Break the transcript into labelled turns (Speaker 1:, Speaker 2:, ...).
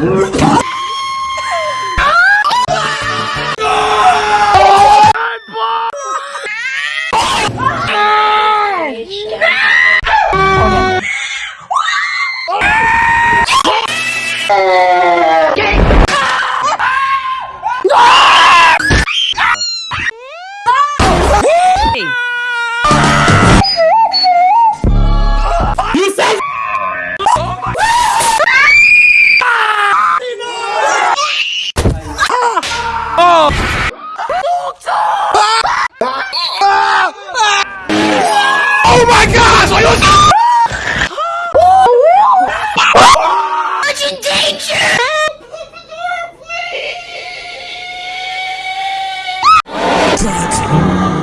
Speaker 1: Hey! Oh my gosh! Are you It's in danger! Open the door, please!